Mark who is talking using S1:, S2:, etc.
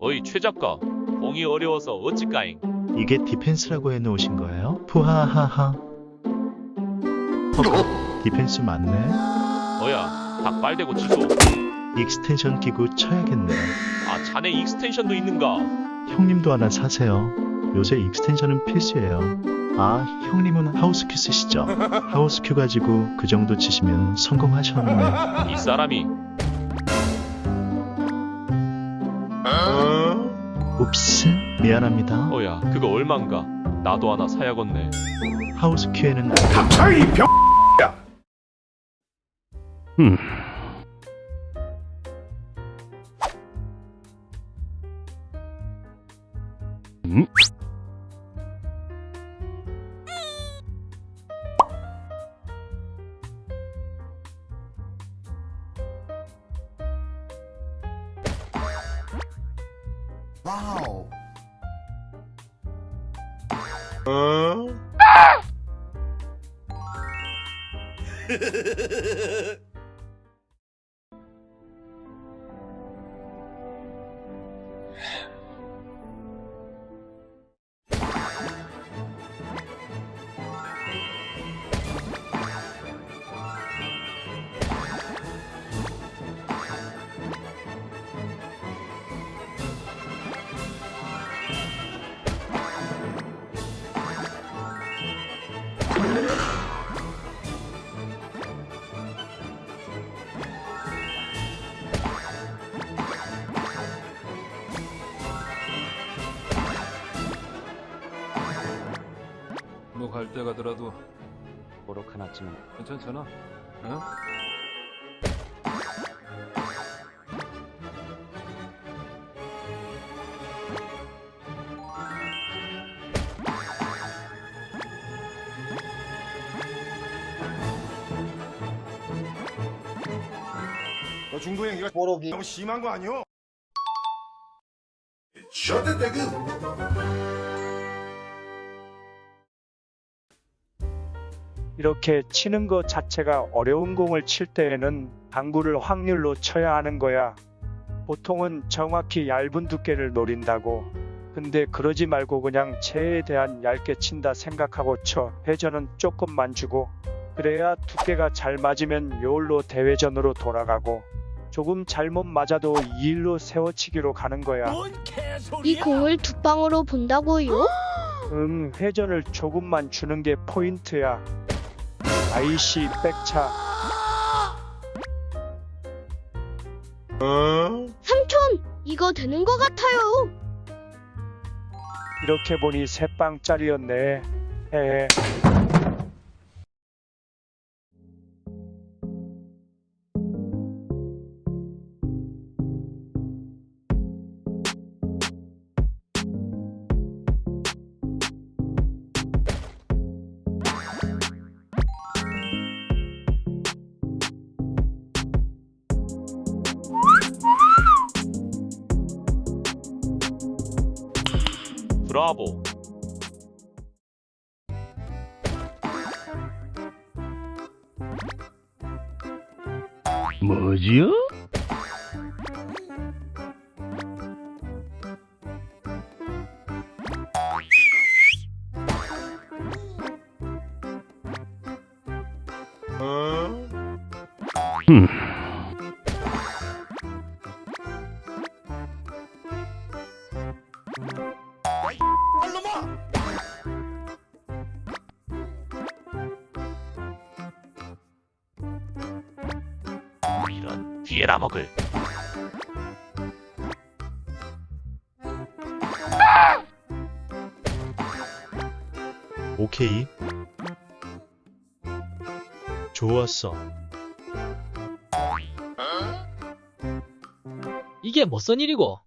S1: 어이 최 작가 공이 어려워서 어찌까잉
S2: 이게 디펜스라고 해놓으신 거예요? 푸하하하. 헉, 디펜스 맞네.
S1: 어야 닭 빨대고 취소
S2: extension 끼고 쳐야겠네.
S1: 아 자네 extension도 있는가
S2: 형님도 하나 사세요. 요새 extension은 필수예요. 아, 형님은 하우스큐 쓰시죠? 하우스큐 가지고 그 정도 치시면 성공하셨네.
S1: 이 사람이
S2: 옵스, 미안합니다.
S1: 어야 그거 얼만가 나도 하나 사야겠네
S2: 하우스 큐에는
S3: 닥쳐 이 병.
S4: 와우.
S5: 뭐 갈 때 가더라도
S6: 보록 하나 쯤은
S5: 괜찮잖아. 응?
S3: 너 중도형 이거
S4: 뽀록이.
S3: 너무 심한 거 아니오?
S7: 이렇게 치는 것 자체가 어려운 공을 칠 때에는 당구를 확률로 쳐야 하는 거야. 보통은 정확히 얇은 두께를 노린다고. 근데 그러지 말고 그냥 채에 대한 얇게 친다 생각하고 쳐. 회전은 조금만 주고. 그래야 두께가 잘 맞으면 요울로 대회전으로 돌아가고. 조금 잘못 맞아도 2일로 세워치기로 가는 거야.
S8: 이 공을 두 방으로 본다고요?
S7: 응, 회전을 조금만 주는 게 포인트야. 아이씨, 백차.
S8: 삼촌, 이거 되는 것 같아요.
S7: 이렇게 보니 세 빵짜리였네. 헤헤.
S1: 브라보
S6: 뭐지요?
S1: 이런 뒤에라 먹을
S2: 오케이. 좋았어.
S9: 이게 뭐선 일이고?